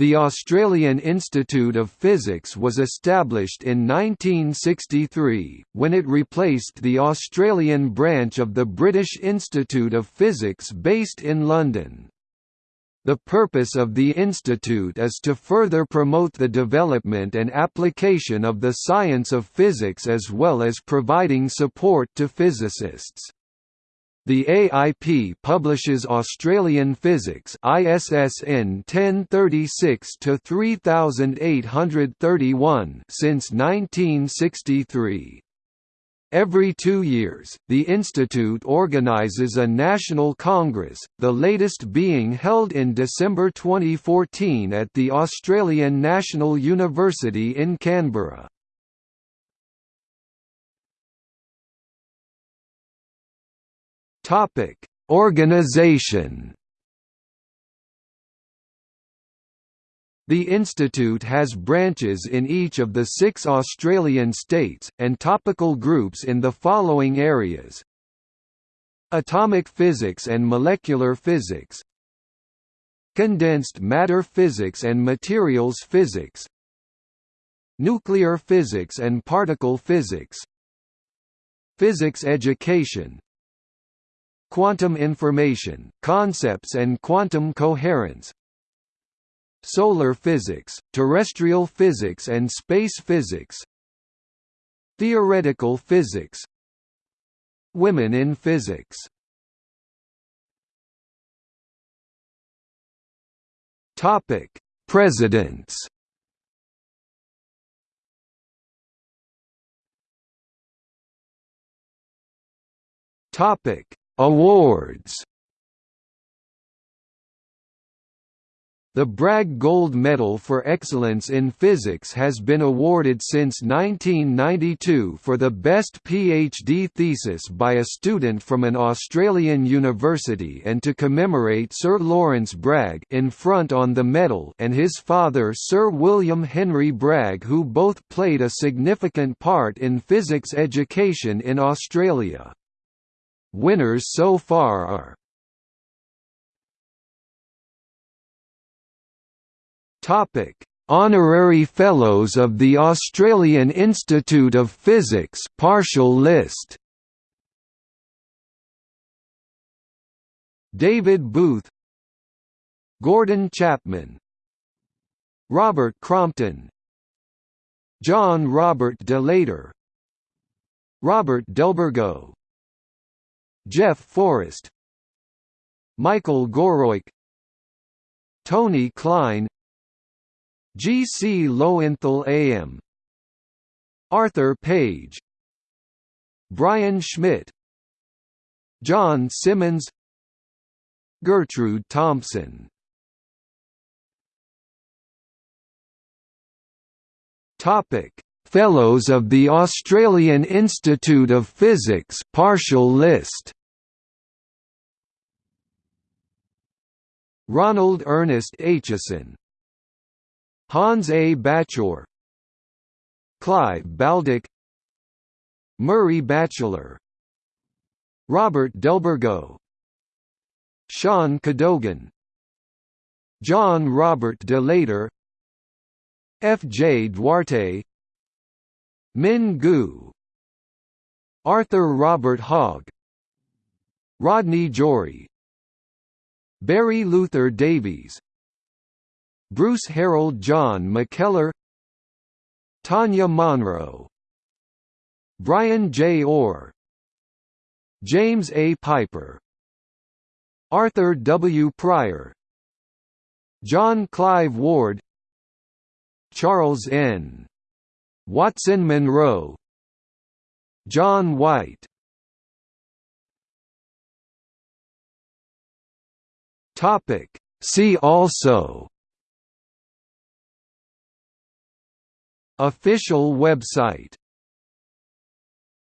The Australian Institute of Physics was established in 1963, when it replaced the Australian branch of the British Institute of Physics based in London. The purpose of the institute is to further promote the development and application of the science of physics as well as providing support to physicists. The AIP publishes Australian Physics ISSN 1036-3831 since 1963. Every two years, the Institute organises a national congress, the latest being held in December 2014 at the Australian National University in Canberra. Topic: Organization. The institute has branches in each of the six Australian states, and topical groups in the following areas. Atomic physics and molecular physics. Condensed matter physics and materials physics. Nuclear physics and particle physics. Physics education Quantum information, concepts and quantum coherence. Solar physics, terrestrial physics and space physics. Theoretical physics. Women in physics. Topic: Presidents. Topic: Awards The Bragg Gold Medal for Excellence in Physics has been awarded since 1992 for the best PhD thesis by a student from an Australian university and to commemorate Sir Lawrence Bragg in front on the medal and his father Sir William Henry Bragg who both played a significant part in physics education in Australia. Winners so far are Topic: Honorary Fellows of the Australian Institute of Physics partial list. David Booth. Gordon Chapman. Robert Crompton. John Robert de Laeter Robert Delbourgo Jeff Forrest Michael Goroik Tony Klein G. C. Lowenthal AM Arthur Page Brian Schmidt John Simmons Gertrude Thompson Topic Fellows of the Australian Institute of Physics partial list Ronald Ernest Aitchison Hans A. Bachor Clive Baldock Murray Batchelor Robert Delbourgo Sean Cadogan John Robert de Laeter F. J. Duarte Min Gu Arthur Robert Hogg Rodney Jory Barry Luther Davies. Bruce Harold John McKellar. Tanya Monro. Brian J. Orr. James A. Piper. Arthur W. Pryor. John Clive Ward. Charles N. Watson Munro. John White Topic. See also Official website